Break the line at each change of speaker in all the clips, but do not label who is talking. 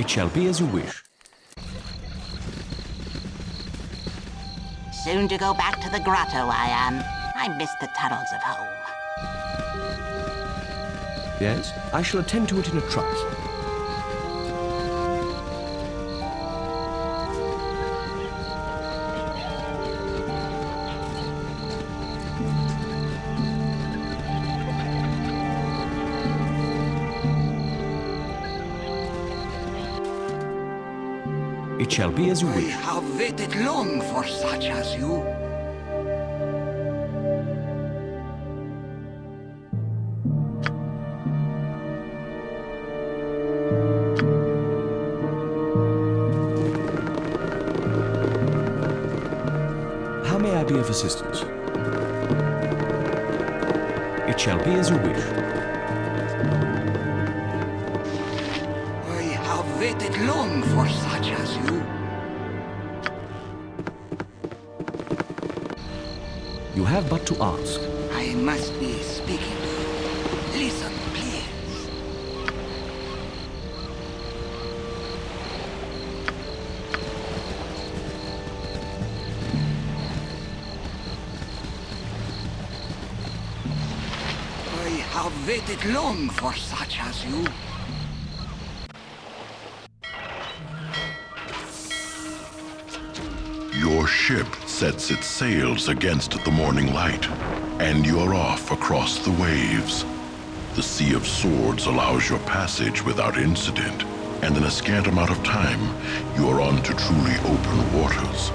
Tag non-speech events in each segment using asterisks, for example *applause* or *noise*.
It shall be as you wish.
Soon to go back to the grotto, I am. I miss the tunnels of home.
Yes, I shall attend to it in a trice. It shall be as you wish.
have waited long for such as you. Long for such as you.
Your ship sets its sails against the morning light, and you're off across the waves. The Sea of Swords allows your passage without incident, and in a scant amount of time, you are on to truly open waters.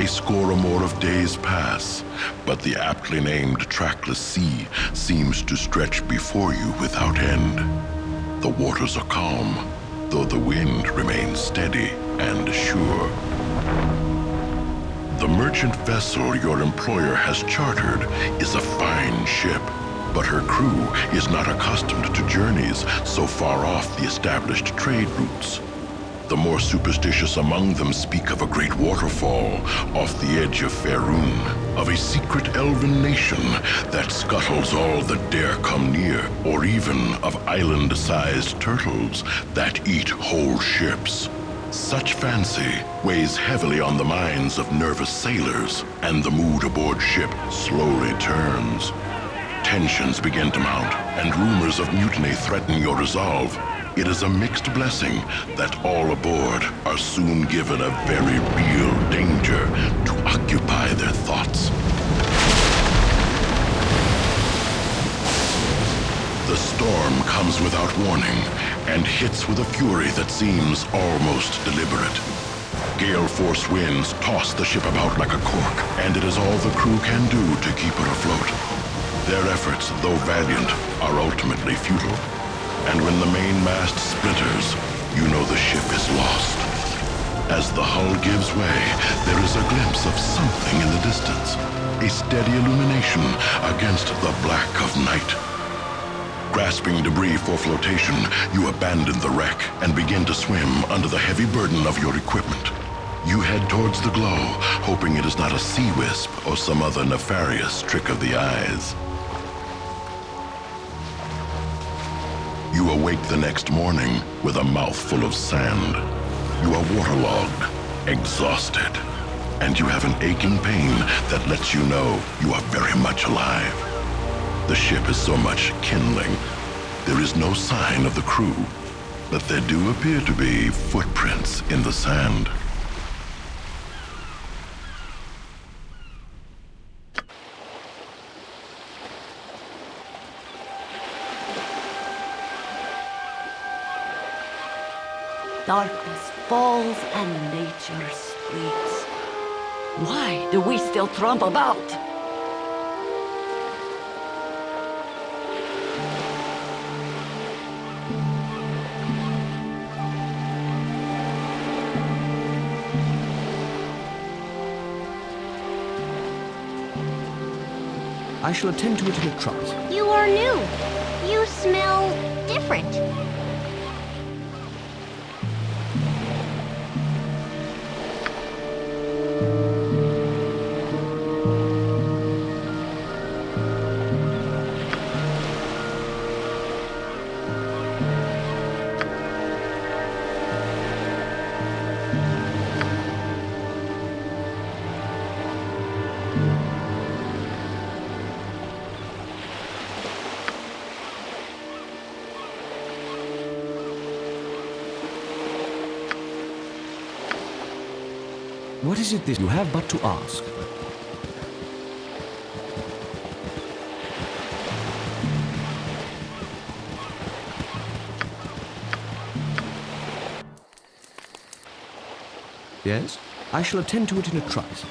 A score or more of days pass, but the aptly named trackless sea seems to stretch before you without end. The waters are calm, though the wind remains steady and sure. The merchant vessel your employer has chartered is a fine ship, but her crew is not accustomed to journeys so far off the established trade routes. The more superstitious among them speak of a great waterfall off the edge of Faerun, of a secret elven nation that scuttles all that dare come near, or even of island-sized turtles that eat whole ships. Such fancy weighs heavily on the minds of nervous sailors, and the mood aboard ship slowly turns. Tensions begin to mount, and rumors of mutiny threaten your resolve. It is a mixed blessing that all aboard are soon given a very real danger to occupy their thoughts. The storm comes without warning and hits with a fury that seems almost deliberate. Gale force winds toss the ship about like a cork, and it is all the crew can do to keep her afloat. Their efforts, though valiant, are ultimately futile. And when the main mast splinters, you know the ship is lost. As the hull gives way, there is a glimpse of something in the distance. A steady illumination against the black of night. Grasping debris for flotation, you abandon the wreck and begin to swim under the heavy burden of your equipment. You head towards the glow, hoping it is not a sea wisp or some other nefarious trick of the eyes. You awake the next morning with a mouthful of sand. You are waterlogged, exhausted, and you have an aching pain that lets you know you are very much alive. The ship is so much kindling. There is no sign of the crew, but there do appear to be footprints in the sand.
Darkness falls and nature sleeps. Why do we still trump about?
I shall attend to it in a trice.
You are new. You smell different.
Is it this you have but to ask? Yes? I shall attend to it in a trice.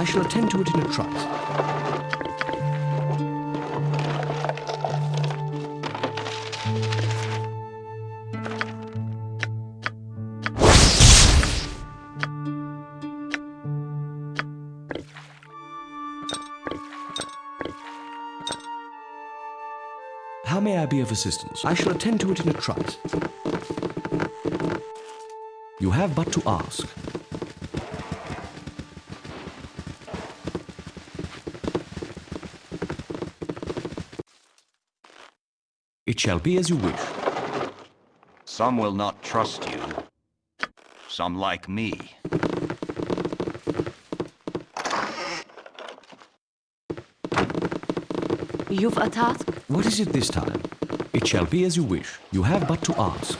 I shall attend to it in a trice. How may I be of assistance? I shall attend to it in a trice. You have but to ask. It shall be as you wish.
Some will not trust you. Some like me.
You've a task?
What is it this time? It shall be as you wish. You have but to ask.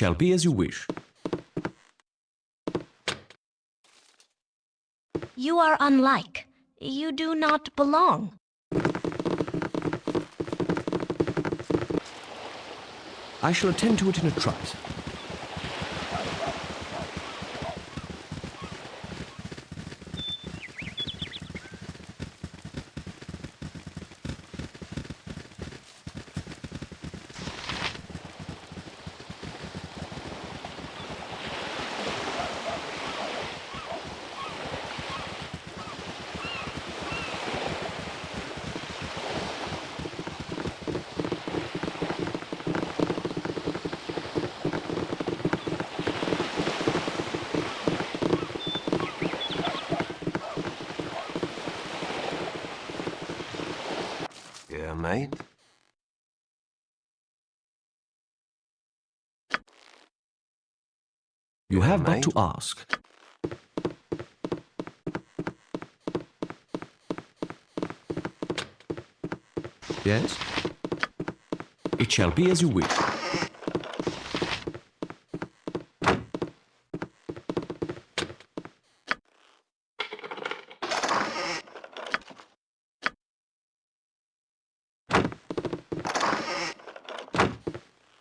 Shall be as you wish.
You are unlike. You do not belong.
I shall attend to it in a trice.
Yeah, mate?
You have but to ask. Yes? It shall be as you wish.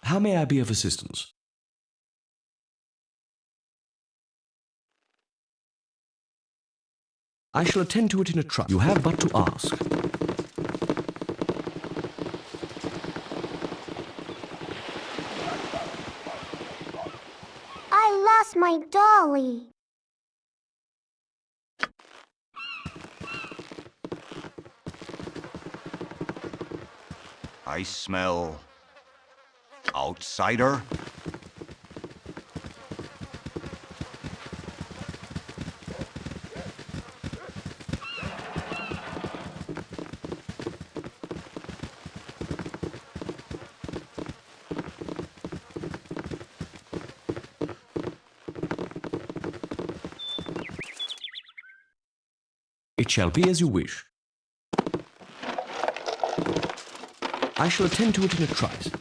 How may I be of assistance? I shall attend to it in a trice. You have but to ask.
I lost my dolly.
I smell... outsider?
It shall be as you wish. I shall attend to it in a trice.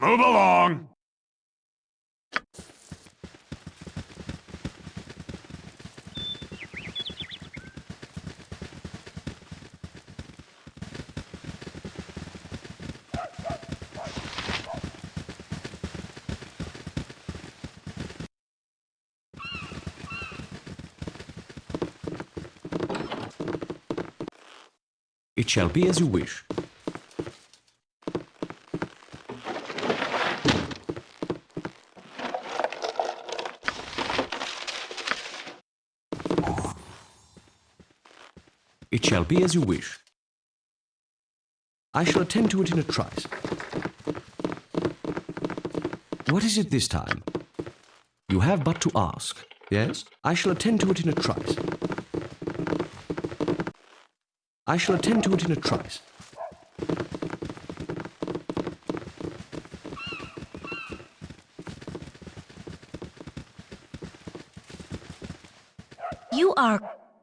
Move along!
It shall be as you wish. It shall be as you wish. I shall attend to it in a trice. What is it this time? You have but to ask. Yes? I shall attend to it in a trice. I shall attend to it in a trice.
You are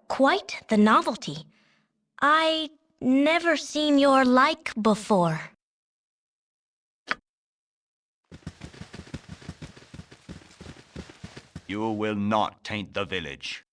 quite the novelty. I never seen your like before.
You will not taint the village.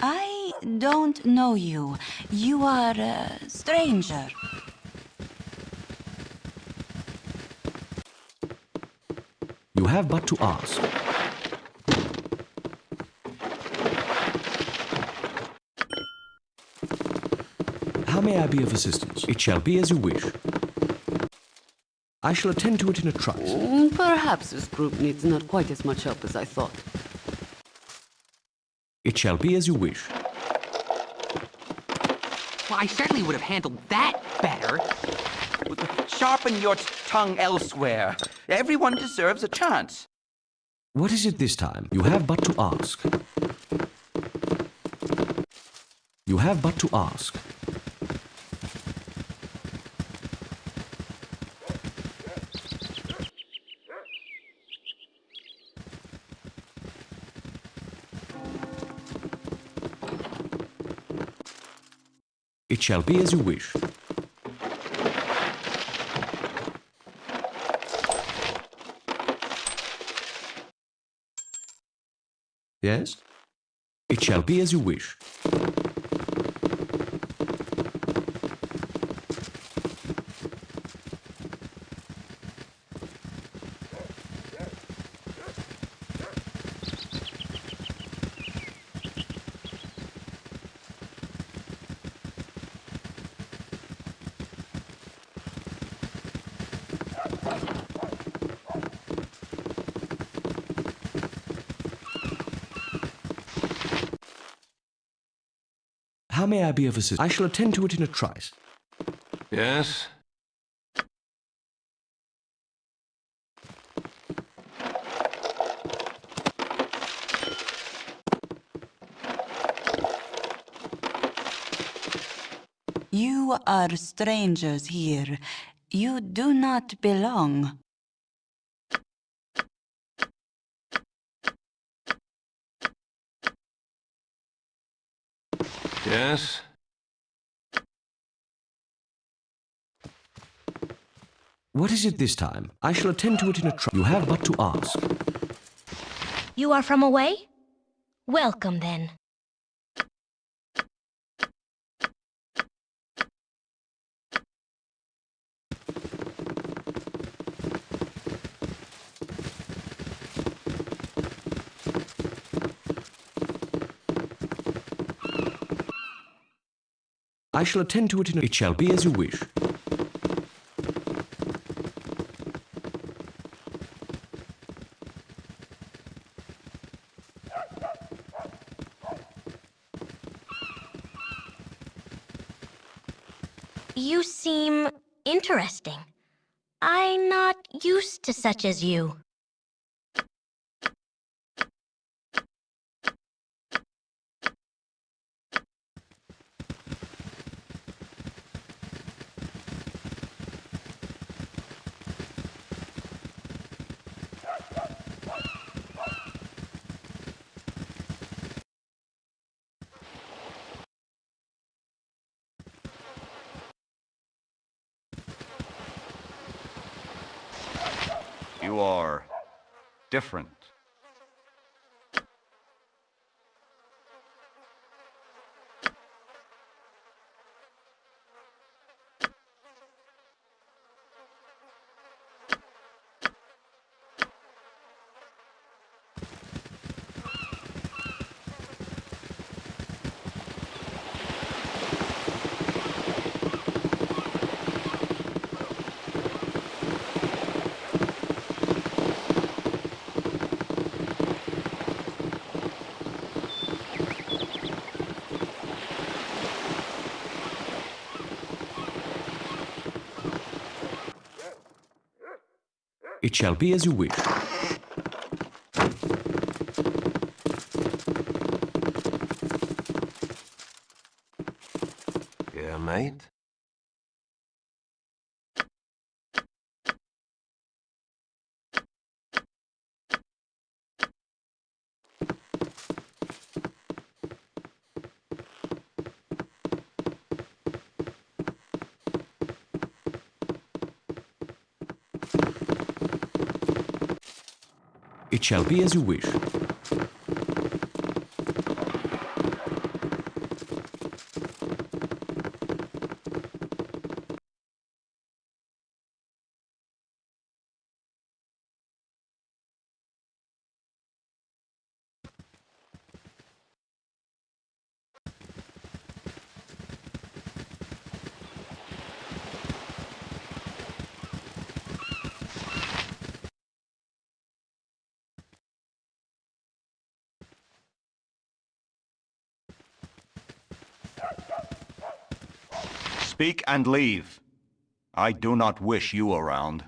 I don't know you. You are a stranger.
Have but to ask. How may I be of assistance? It shall be as you wish. I shall attend to it in a trice.
Mm, Perhaps this group needs not quite as much help as I thought.
It shall be as you wish.
Well, I certainly would have handled that better.
Sharpen your tongue elsewhere. Everyone deserves a chance.
What is it this time? You have but to ask. You have but to ask. It shall be as you wish. Yes? It shall be as you wish. Be of assistance? I shall attend to it in a trice.
Yes?
You are strangers here. You do not belong.
Yes?
What is it this time? I shall attend to it in a trice. You have but to ask.
You are from away? Welcome then.
I shall attend to it in a... It shall be as you wish.
You seem interesting. I'm not used to such as you.
You are different.
It shall be as you wish.
Yeah, mate?
Shall be as you wish.
Speak and leave. I do not wish you around.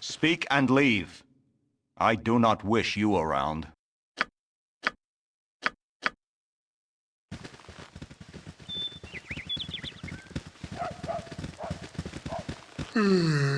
Speak and leave. I do not wish you around. Hmm.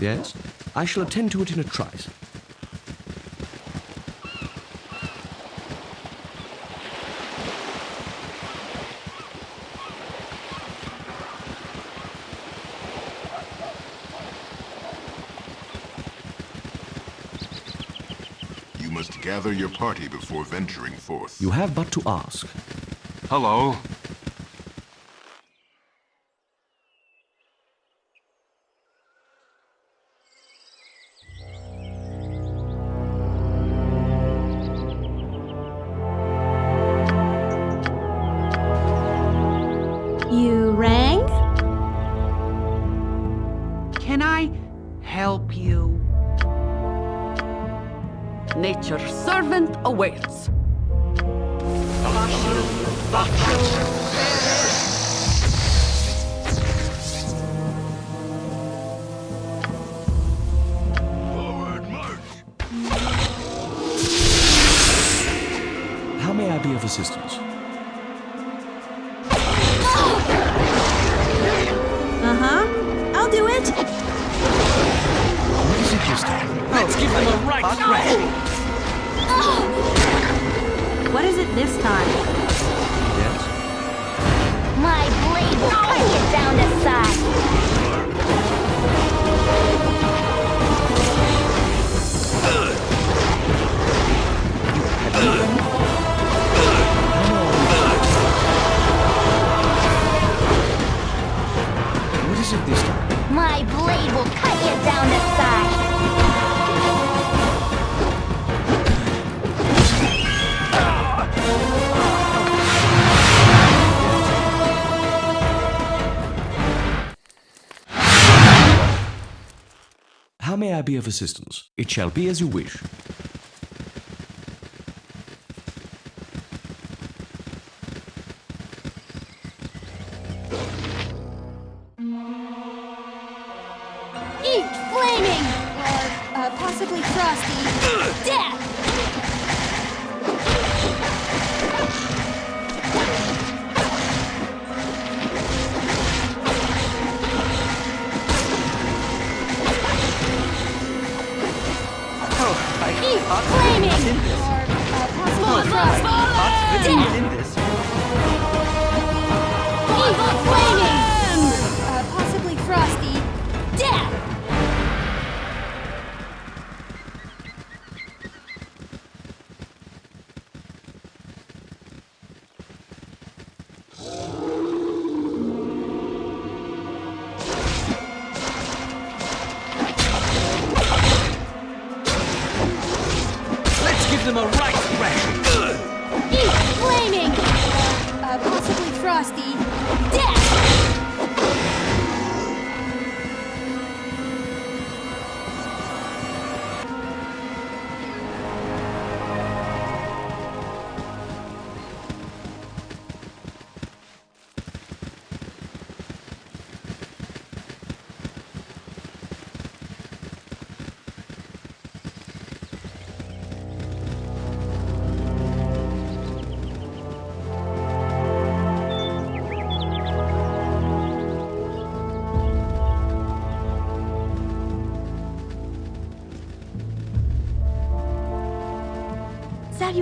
Yes? I shall attend to it in a trice.
You must gather your party before venturing forth.
You have but to ask.
Hello.
I
be of assistance?
It
shall be as you wish.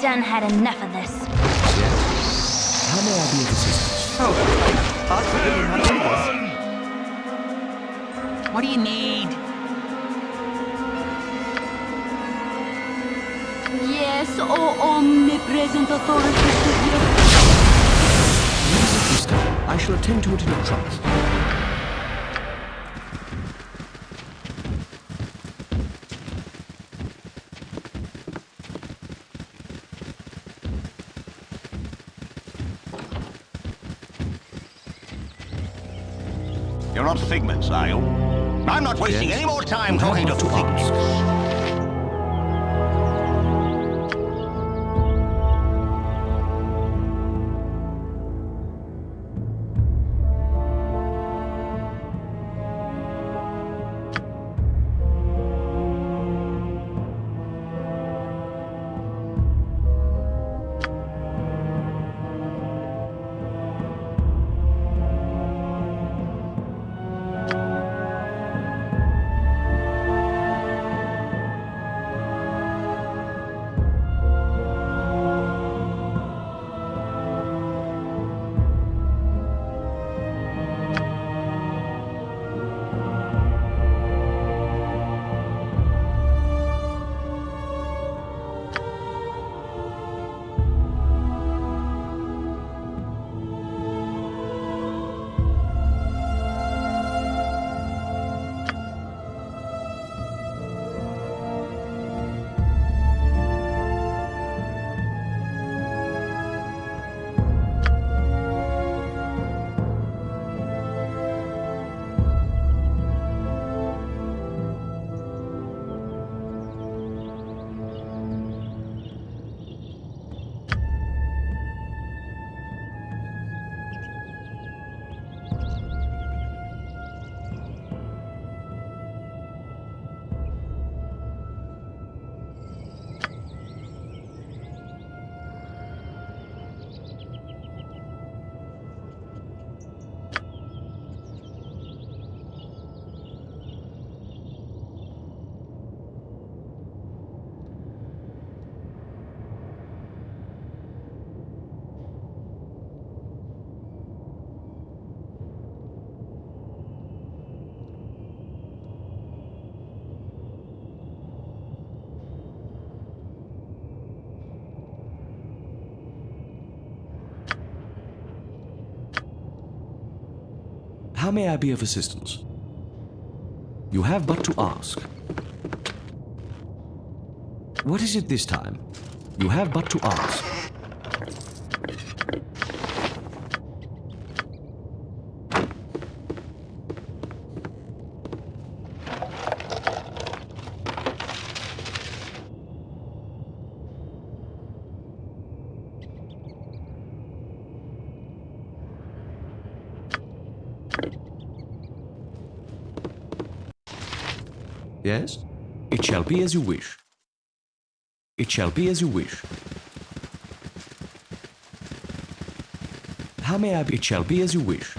done had enough of this.
Yes? How may I be of assistance?
Oh, I didn't have this.
What do you need?
Yes, oh omnipresent authority figure.
What is it? I shall attend to it in a trice.
You're not figments, are you? I'm not wasting
Yes?
any more time talking to
but How may I be of assistance? You have but to ask. What is it this time? You have but to ask. Yes? It shall be as you wish. It shall be as you wish. How may I be? It shall be as you wish.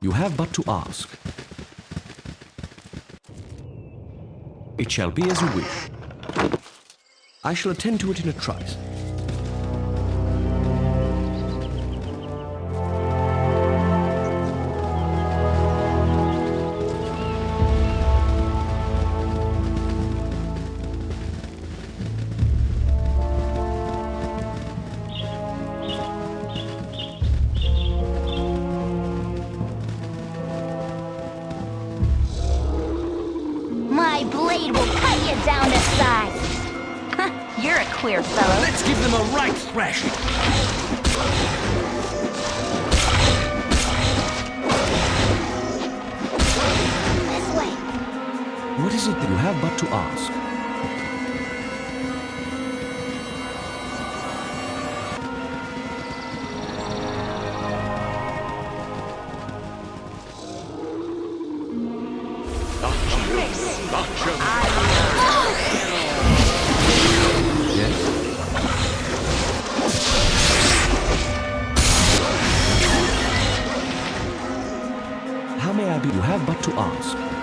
You have but to ask. It shall be as you wish. I shall attend to it in a trice.
You
have but to ask.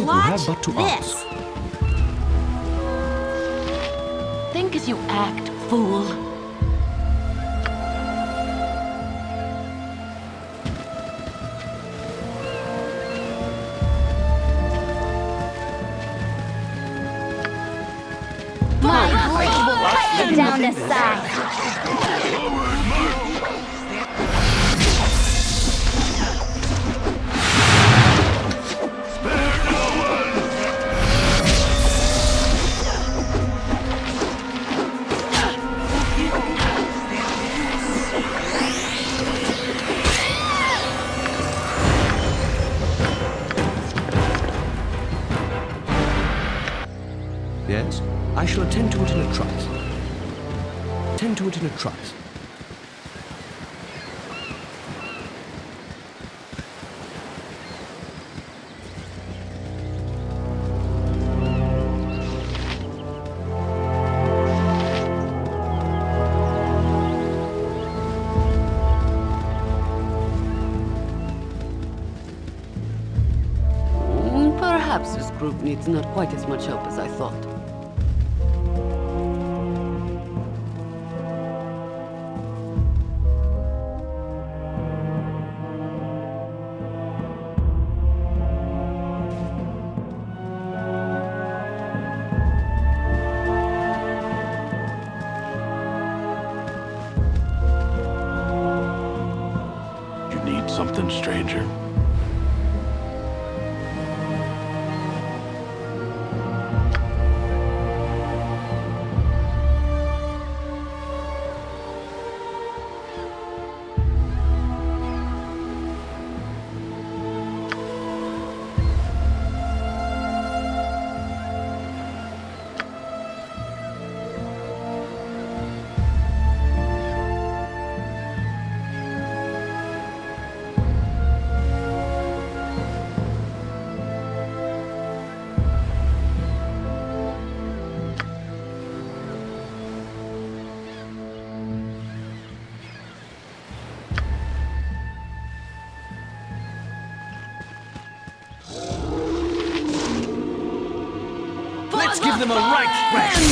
Watch
have but to
this.
Attend to it in a trice.
Mm, Perhaps this group needs not quite as much help as I thought.
Let's give them a right thrashing.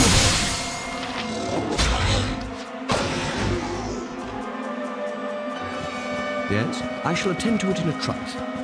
Yes? I shall attend to it in a trice.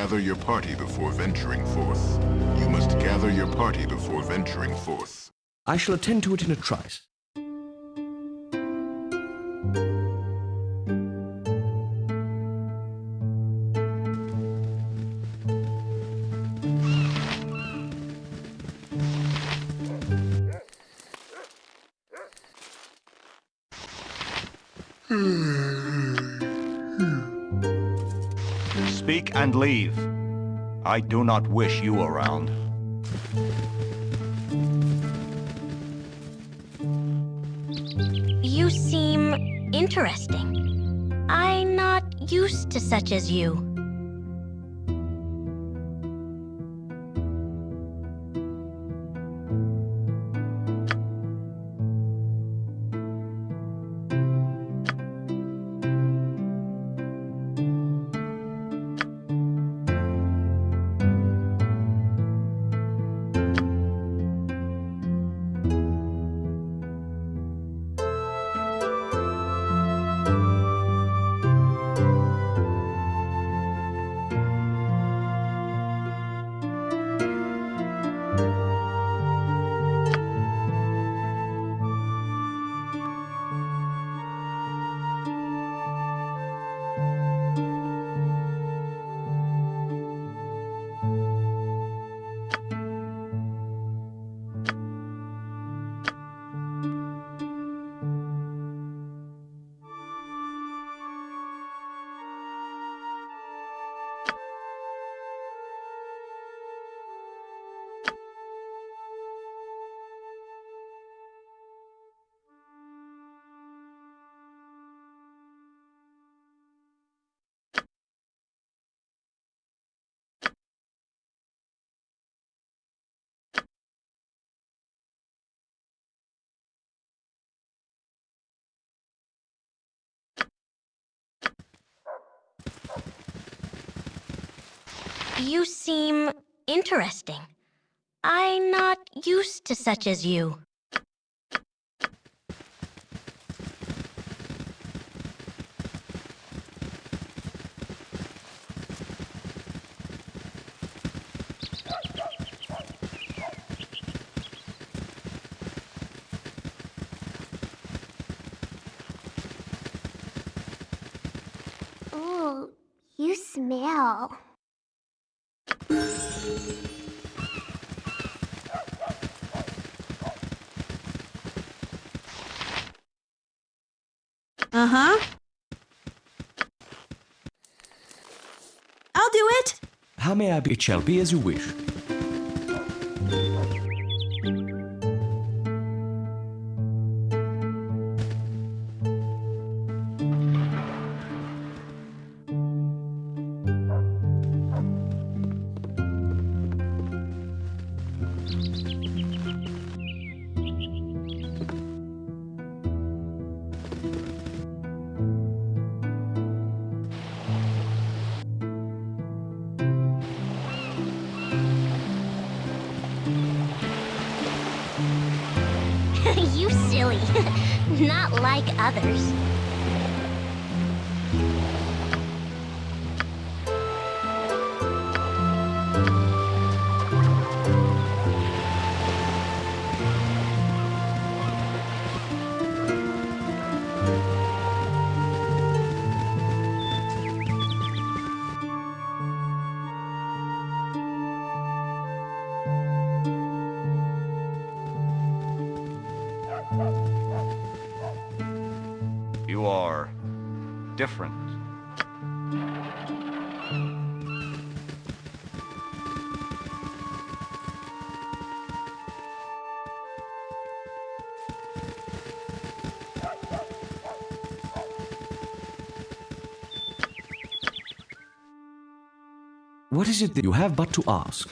Gather your party before venturing forth. You must gather your party before venturing forth.
I shall attend to it in a trice.
Leave. I do not wish you around.
You seem interesting. I'm not used to such as you. You seem interesting. I'm not used to such as you.
Ooh, you smell.
Uh-huh. I'll do it.
How may I be? It shall be as you wish. What is it that you have but to ask?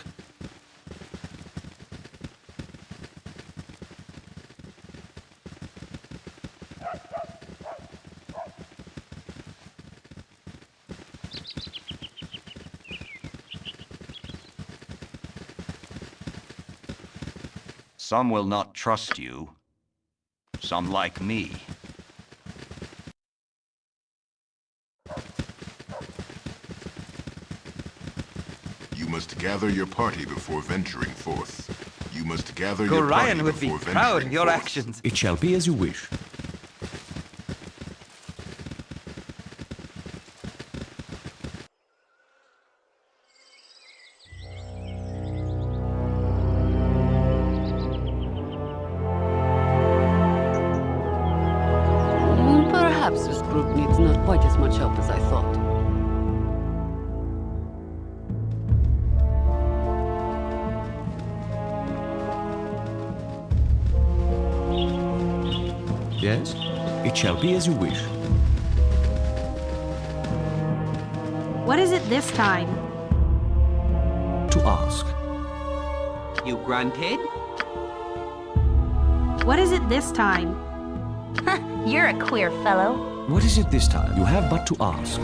Some will not trust you. Some like me.
You must gather your party before venturing forth. You must gather
Go
your party
Ryan would be
before
proud
venturing
of your
forth.
actions.
It shall be as you wish. It be as you wish.
What is it this time?
To ask.
You grunted?
What is it this time? *laughs*
You're a queer fellow.
What is it this time? You have but to ask.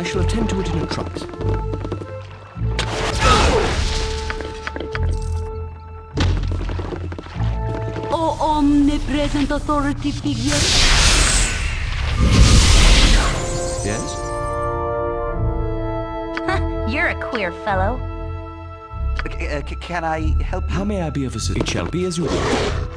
I shall attend to it in a trice.
Oh, oh
omnipresent authority figure.
Yes?
You're a queer fellow.
C- uh, can I help you?
How may I be of assistance? It shall be as you wish.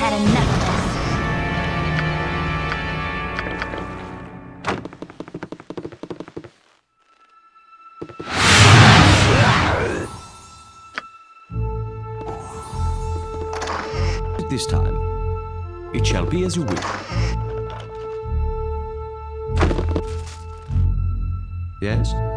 Had enough of this.
This time, it shall be as you wish. Yes?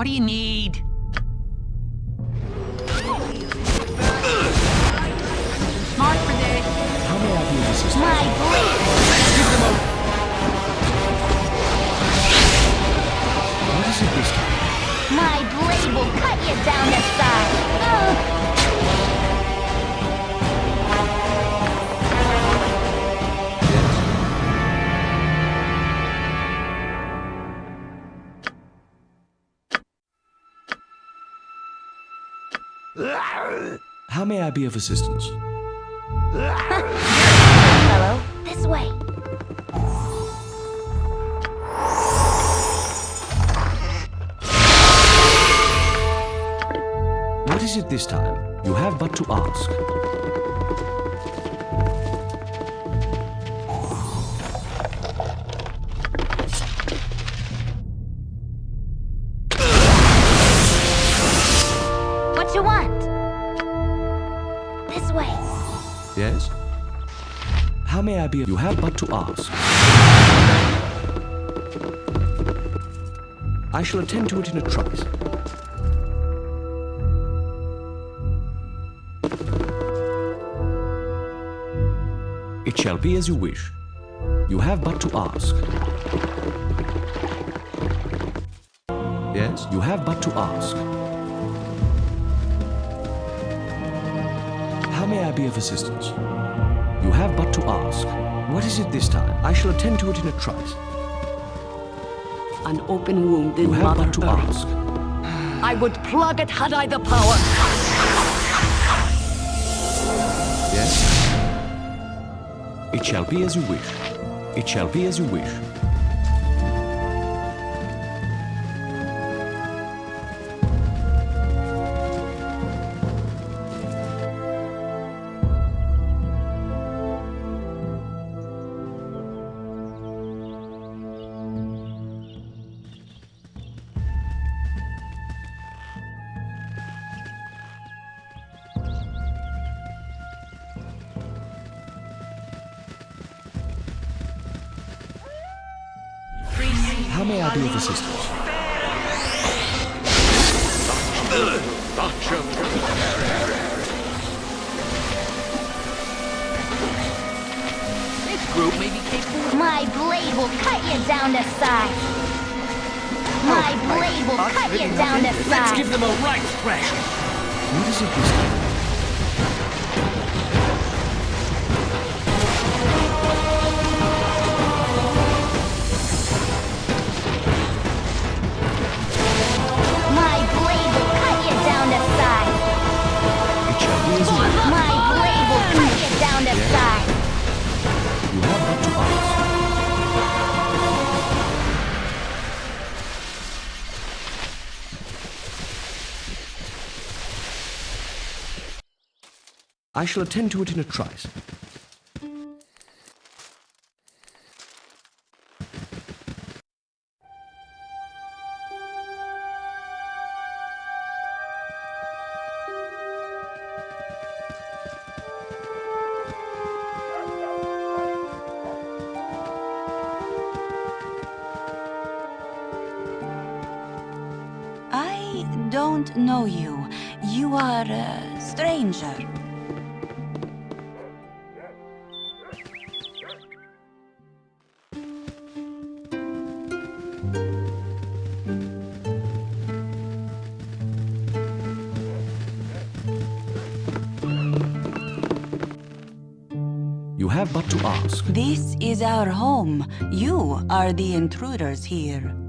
What do you need?
Assistance?
To
ask. I shall attend to it in a trice. It shall be as you wish. You have but to ask. Yes, you have but to ask. How may I be of assistance? You have but to ask. What is it this time? I shall attend to it in a trice.
An open wound in
You have
Mother
but to ask.
I would plug it had I the power.
Yes? It shall be as you wish. It shall be as you wish.
You
have to. I shall attend to it in a trice.
Is our home. You are the intruders here.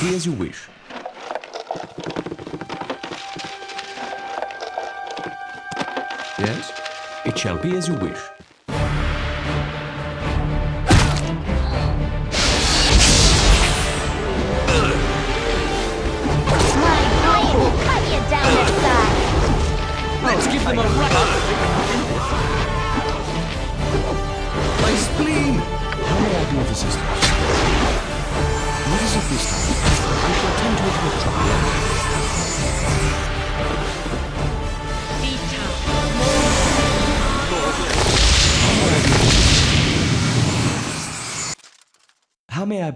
It as you wish. Yes? It shall be as you wish.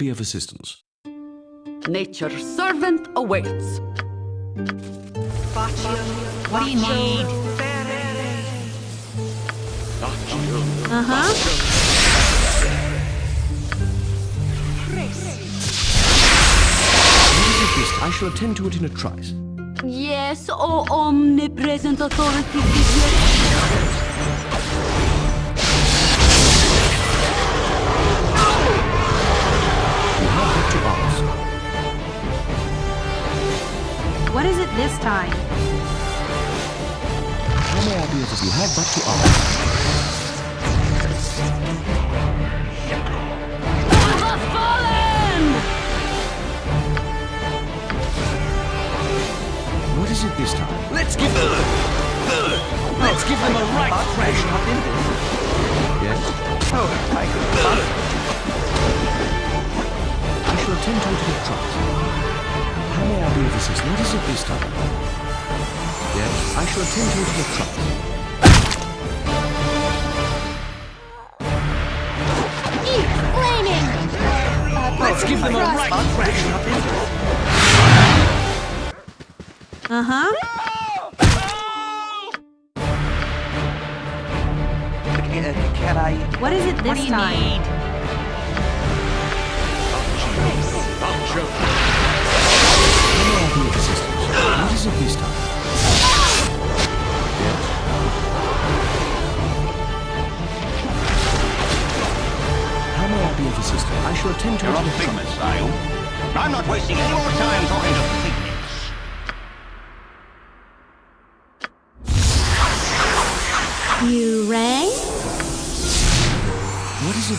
Be of assistance?
Nature's servant awaits.
What do you need?
Uh huh.
I shall attend to it in a trice.
Yes, O omnipresent authority. Yes.
This time?
How may I be of assistance? You have but to ask.
The fallen!
What is it this time?
Let's give them... Let's give them a right thrashing.
Not in this.
Yes?
Oh, I could
I shall attend to it in a trice. How may I be of assistance? What is it this time? Yes? I shall attend to it in a
flaming! Uh,
Let's give them a
Frost.
right thrashing.
Uh-huh.
Uh, can I...
What is it this time?
How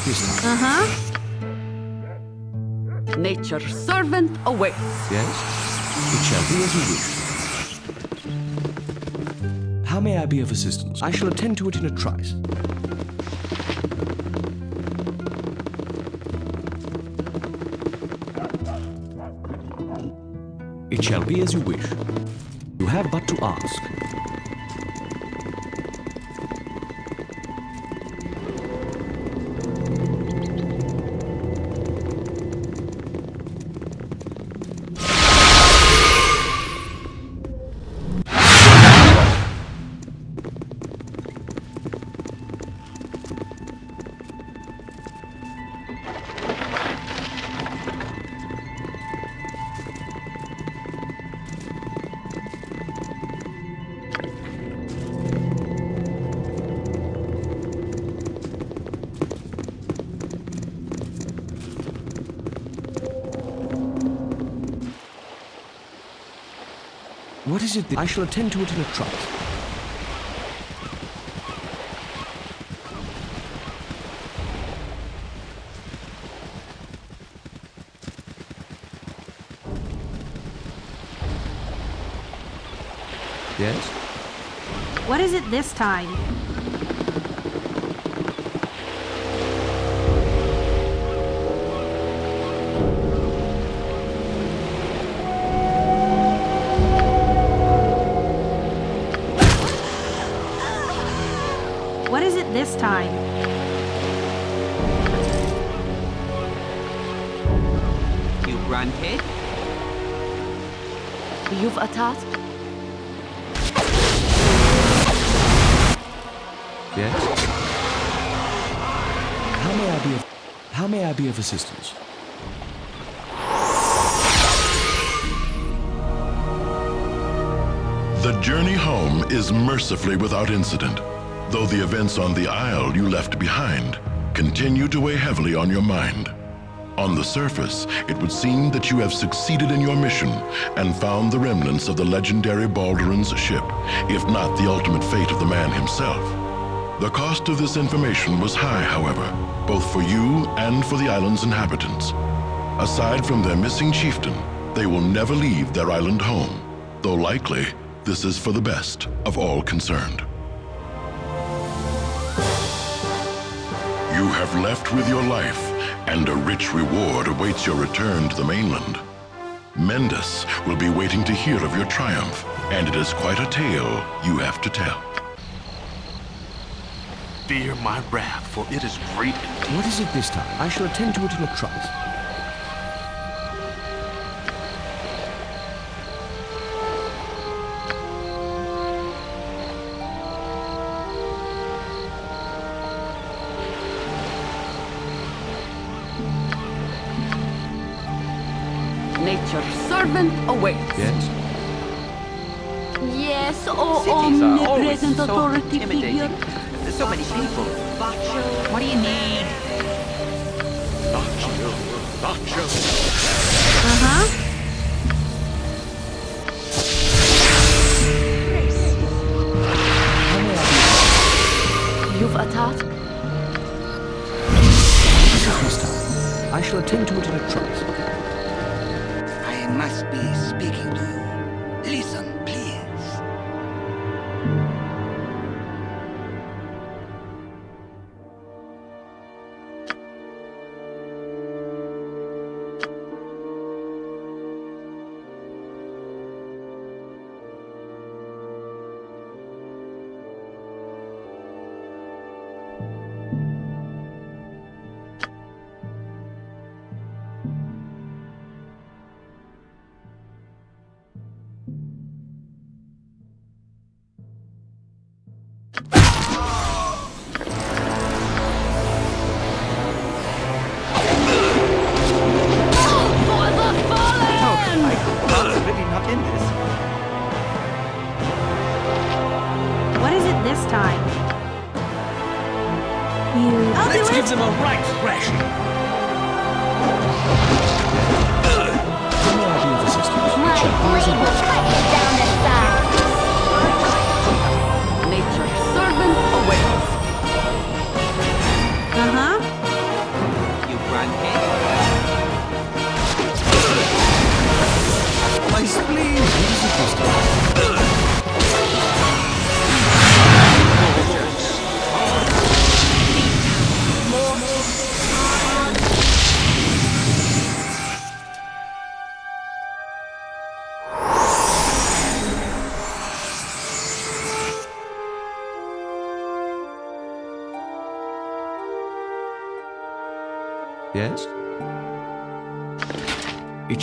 this time?
Uh-huh.
Nature's servant awaits.
Yes? It shall be as you wish. How may I be of assistance? I shall attend to it in a trice. It shall be as you wish. You have but to ask. What is it that I shall attend to it in a trice? Yes?
What is it this time?
Task?
Yes? How may I be of how may I be of assistance?
The journey home is mercifully without incident, though the events on the Isle you left behind continue to weigh heavily on your mind. On the surface, it would seem that you have succeeded in your mission and found the remnants of the legendary Balduran's ship, if not the ultimate fate of the man himself. The cost of this information was high, however, both for you and for the island's inhabitants. Aside from their missing chieftain, they will never leave their island home, though likely this is for the best of all concerned. You have left with your life, and a rich reward awaits your return to the mainland. Mendas will be waiting to hear of your triumph, and it is quite a tale you have to tell.
Fear my wrath, for it is great.
What is it this time? I shall attend to it in a trice.
People.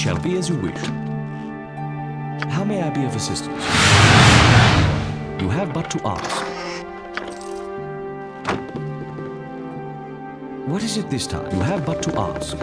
shall be as you wish. How may I be of assistance? You have but to ask. What is it this time? You have but to ask.